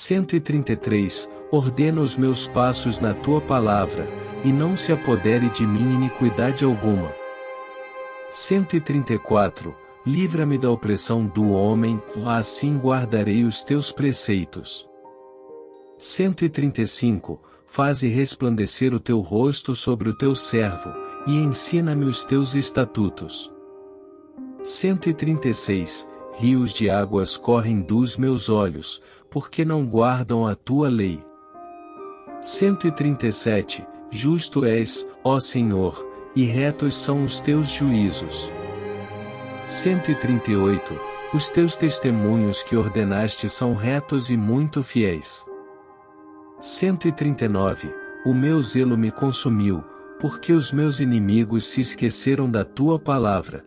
133 Ordena os meus passos na tua palavra, e não se apodere de mim iniquidade alguma. 134 Livra-me da opressão do homem, assim guardarei os teus preceitos. 135 Faze resplandecer o teu rosto sobre o teu servo, e ensina-me os teus estatutos. 136 Rios de águas correm dos meus olhos, porque não guardam a tua lei. 137 Justo és, ó Senhor, e retos são os teus juízos. 138 Os teus testemunhos que ordenaste são retos e muito fiéis. 139 O meu zelo me consumiu, porque os meus inimigos se esqueceram da tua palavra.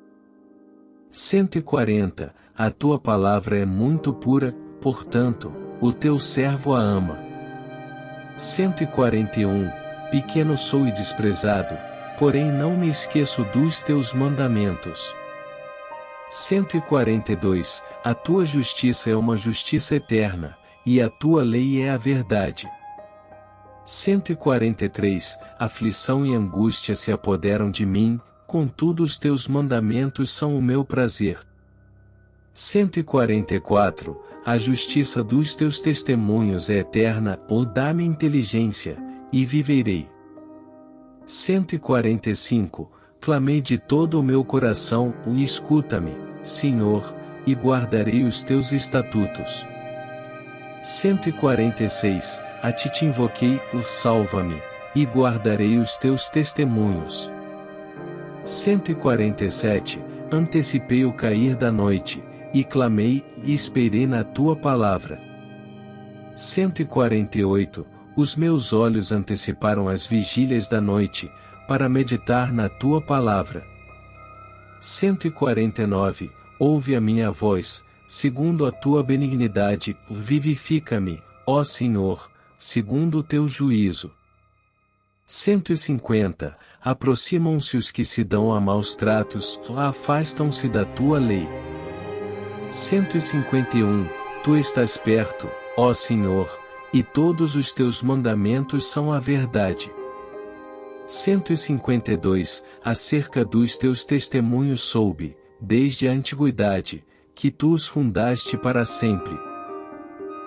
140 A tua palavra é muito pura, portanto, o teu servo a ama. 141 Pequeno sou e desprezado, porém não me esqueço dos teus mandamentos. 142 A tua justiça é uma justiça eterna, e a tua lei é a verdade. 143 Aflição e angústia se apoderam de mim, contudo os teus mandamentos são o meu prazer. 144 a justiça dos teus testemunhos é eterna, ou dá-me inteligência, e viverei. 145 Clamei de todo o meu coração, e escuta-me, Senhor, e guardarei os teus estatutos. 146 A ti te invoquei, o salva-me, e guardarei os teus testemunhos. 147 Antecipei o cair da noite, e clamei, e esperei na tua palavra. 148 Os meus olhos anteciparam as vigílias da noite, para meditar na tua palavra. 149 Ouve a minha voz, segundo a tua benignidade, vivifica-me, ó Senhor, segundo o teu juízo. 150 Aproximam-se os que se dão a maus tratos, afastam-se da tua lei. 151 Tu estás perto, ó Senhor, e todos os teus mandamentos são a verdade. 152 Acerca dos teus testemunhos soube, desde a antiguidade, que tu os fundaste para sempre.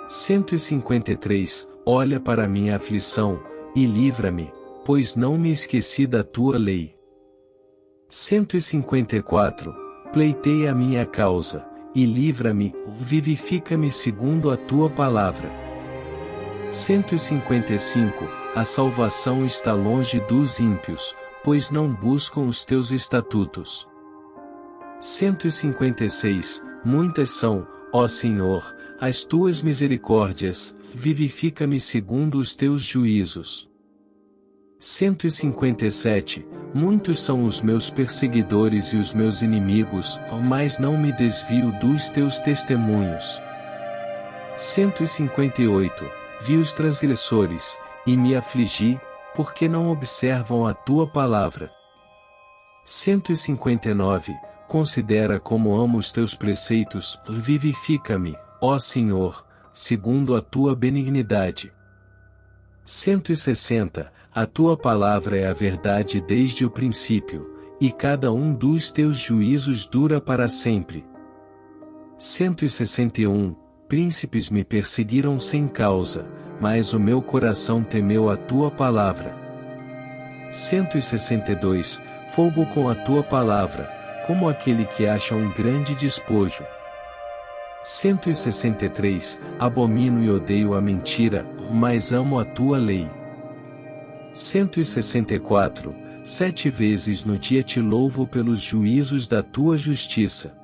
153 Olha para minha aflição, e livra-me, pois não me esqueci da tua lei. 154 Pleitei a minha causa e livra-me, vivifica-me segundo a tua palavra. 155 A salvação está longe dos ímpios, pois não buscam os teus estatutos. 156 Muitas são, ó Senhor, as tuas misericórdias, vivifica-me segundo os teus juízos. 157 Muitos são os meus perseguidores e os meus inimigos, mas não me desvio dos teus testemunhos. 158 Vi os transgressores, e me afligi, porque não observam a tua palavra. 159 Considera como amo os teus preceitos, vivifica-me, ó Senhor, segundo a tua benignidade. 160 a tua palavra é a verdade desde o princípio, e cada um dos teus juízos dura para sempre. 161 Príncipes me perseguiram sem causa, mas o meu coração temeu a tua palavra. 162 Fogo com a tua palavra, como aquele que acha um grande despojo. 163 Abomino e odeio a mentira, mas amo a tua lei. 164 Sete vezes no dia te louvo pelos juízos da tua justiça.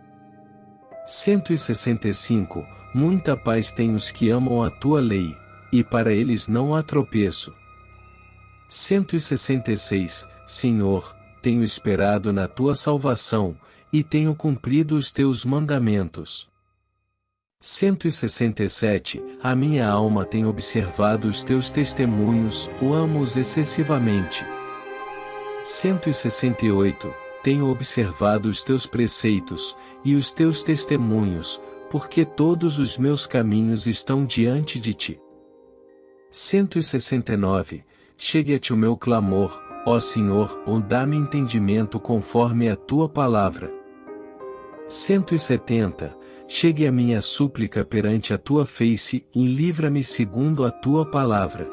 165 Muita paz tem os que amam a tua lei, e para eles não há tropeço. 166 Senhor, tenho esperado na tua salvação, e tenho cumprido os teus mandamentos. 167 A minha alma tem observado os teus testemunhos, o amo-os excessivamente. 168 Tenho observado os teus preceitos, e os teus testemunhos, porque todos os meus caminhos estão diante de ti. 169. Chegue-te o meu clamor, ó Senhor, ou dá-me entendimento conforme a tua palavra. 170. Chegue a minha súplica perante a tua face, e livra-me segundo a tua palavra.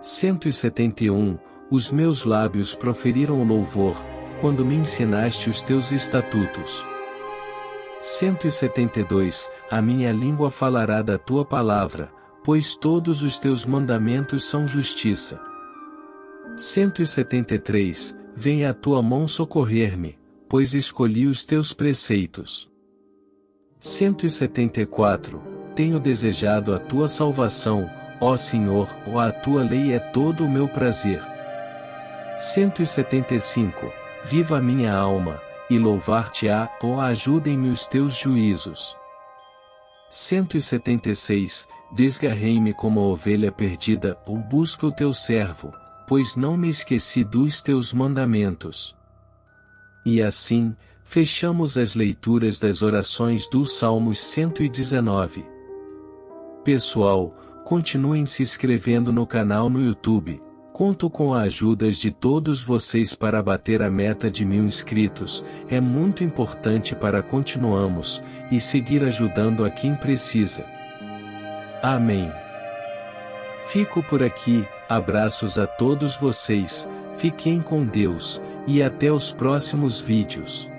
171. Os meus lábios proferiram louvor, quando me ensinaste os teus estatutos. 172. A minha língua falará da tua palavra, pois todos os teus mandamentos são justiça. 173. Venha a tua mão socorrer-me, pois escolhi os teus preceitos. 174. Tenho desejado a tua salvação, ó Senhor, ó a tua lei é todo o meu prazer. 175. Viva a minha alma, e louvar-te-á, ó ajudem-me os teus juízos. 176. Desgarrei-me como a ovelha perdida, ou busca o teu servo, pois não me esqueci dos teus mandamentos. E assim, fechamos as leituras das orações dos Salmos 119. Pessoal, continuem se inscrevendo no canal no YouTube. Conto com a ajuda de todos vocês para bater a meta de mil inscritos, é muito importante para continuarmos, e seguir ajudando a quem precisa. Amém. Fico por aqui, abraços a todos vocês, fiquem com Deus, e até os próximos vídeos.